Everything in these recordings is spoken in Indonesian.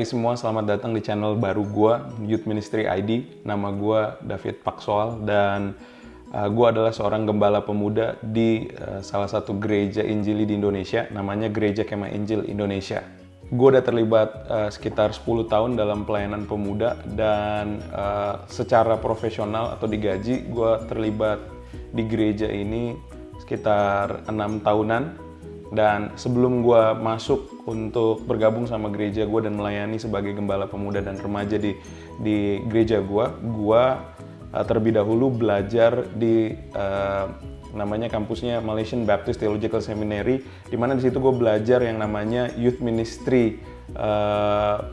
Hai semua, selamat datang di channel baru gua, Youth Ministry ID. Nama gua David Paksoal dan uh, gua adalah seorang gembala pemuda di uh, salah satu gereja Injili di Indonesia, namanya Gereja Kemah Injil Indonesia. Gue udah terlibat uh, sekitar 10 tahun dalam pelayanan pemuda dan uh, secara profesional atau digaji gue terlibat di gereja ini sekitar enam tahunan dan sebelum gue masuk untuk bergabung sama gereja gue dan melayani sebagai gembala pemuda dan remaja di di gereja gue, gue uh, terlebih dahulu belajar di uh, namanya kampusnya Malaysian Baptist Theological Seminary, di mana di situ gue belajar yang namanya Youth Ministry, uh,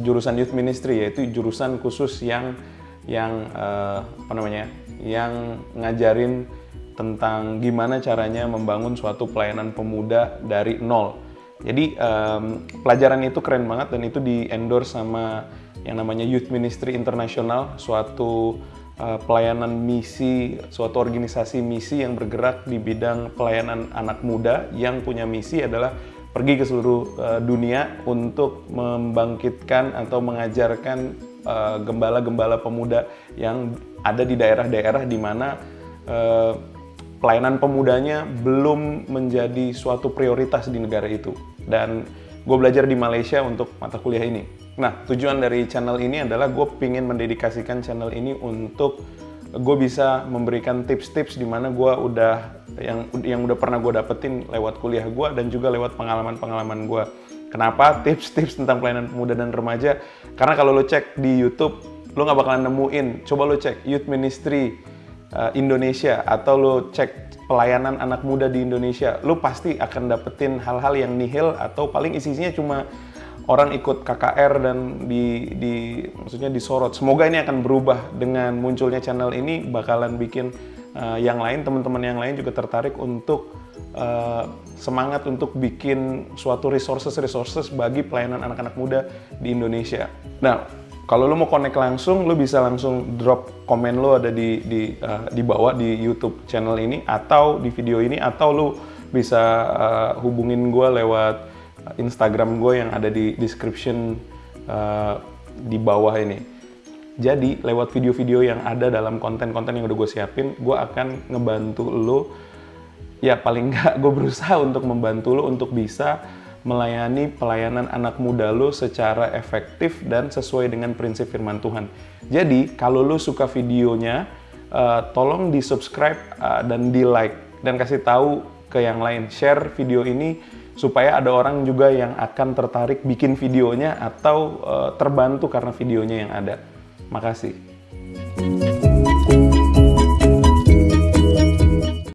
jurusan Youth Ministry yaitu jurusan khusus yang yang uh, apa namanya, yang ngajarin tentang gimana caranya membangun suatu pelayanan pemuda dari nol. Jadi um, pelajaran itu keren banget dan itu di endorse sama yang namanya Youth Ministry International, suatu uh, pelayanan misi, suatu organisasi misi yang bergerak di bidang pelayanan anak muda yang punya misi adalah pergi ke seluruh uh, dunia untuk membangkitkan atau mengajarkan gembala-gembala uh, pemuda yang ada di daerah-daerah di mana uh, pelayanan pemudanya belum menjadi suatu prioritas di negara itu. Dan gue belajar di Malaysia untuk mata kuliah ini. Nah, tujuan dari channel ini adalah gue ingin mendedikasikan channel ini untuk gue bisa memberikan tips-tips di mana gue udah yang yang udah pernah gue dapetin lewat kuliah gue dan juga lewat pengalaman-pengalaman gue. Kenapa tips-tips tentang pelayanan pemuda dan remaja? Karena kalau lo cek di YouTube, lo nggak bakalan nemuin. Coba lo cek Youth Ministry uh, Indonesia atau lo cek pelayanan anak muda di Indonesia, lo pasti akan dapetin hal-hal yang nihil atau paling isinya cuma orang ikut KKR dan di, di maksudnya disorot. Semoga ini akan berubah dengan munculnya channel ini bakalan bikin uh, yang lain teman-teman yang lain juga tertarik untuk uh, semangat untuk bikin suatu resources resources bagi pelayanan anak-anak muda di Indonesia. Nah, kalau lo mau connect langsung, lo bisa langsung drop komen lo ada di di uh, di bawah di YouTube channel ini atau di video ini atau lo bisa uh, hubungin gue lewat Instagram gue yang ada di description uh, di bawah ini. Jadi lewat video-video yang ada dalam konten-konten yang udah gue siapin, gue akan ngebantu lo. Ya paling nggak gue berusaha untuk membantu lo untuk bisa melayani pelayanan anak muda lo secara efektif dan sesuai dengan prinsip firman Tuhan. Jadi, kalau lo suka videonya, uh, tolong di subscribe uh, dan di like dan kasih tahu ke yang lain. Share video ini supaya ada orang juga yang akan tertarik bikin videonya atau uh, terbantu karena videonya yang ada. Makasih.